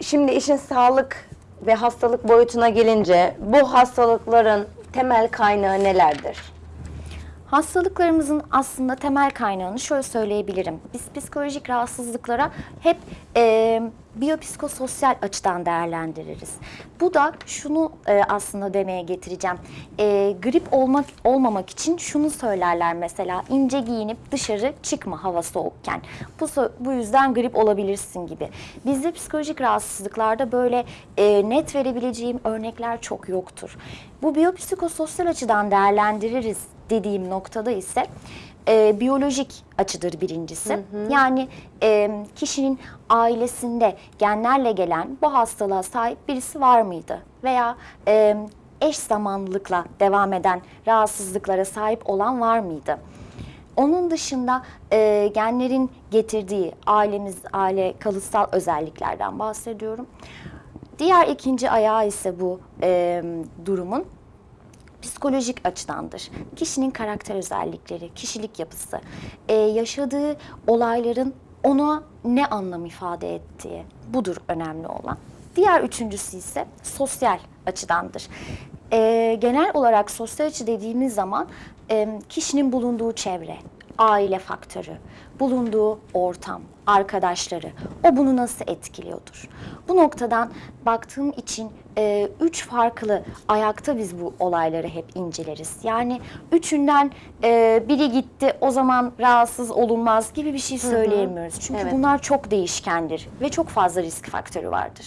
Şimdi işin sağlık ve hastalık boyutuna gelince bu hastalıkların temel kaynağı nelerdir? Hastalıklarımızın aslında temel kaynağını şöyle söyleyebilirim. Biz psikolojik rahatsızlıklara hep e, biyopsikososyal açıdan değerlendiririz. Bu da şunu e, aslında demeye getireceğim. E, grip olmak olmamak için şunu söylerler mesela ince giyinip dışarı çıkma hava soğukken. Bu, bu yüzden grip olabilirsin gibi. Bizde psikolojik rahatsızlıklarda böyle e, net verebileceğim örnekler çok yoktur. Bu biyopsikososyal açıdan değerlendiririz dediğim noktada ise e, biyolojik açıdır birincisi. Yani e, kişinin ailesinde genlerle gelen bu hastalığa sahip birisi var mıydı? Veya e, eş zamanlılıkla devam eden rahatsızlıklara sahip olan var mıydı? Onun dışında e, genlerin getirdiği ailemiz, aile kalıtsal özelliklerden bahsediyorum. Diğer ikinci ayağı ise bu e, durumun psikolojik açıdandır. Kişinin karakter özellikleri, kişilik yapısı, e, yaşadığı olayların ona ne anlam ifade ettiği budur önemli olan. Diğer üçüncüsü ise sosyal açıdandır. E, genel olarak sosyal açı dediğimiz zaman e, kişinin bulunduğu çevre, aile faktörü, bulunduğu ortam, arkadaşları, o bunu nasıl etkiliyordur? Bu noktadan baktığım için e, üç farklı ayakta biz bu olayları hep inceleriz. Yani üçünden e, biri gitti o zaman rahatsız olunmaz gibi bir şey söyleyemiyoruz. Çünkü Evet. bunlar çok değişkendir ve çok fazla risk faktörü vardır.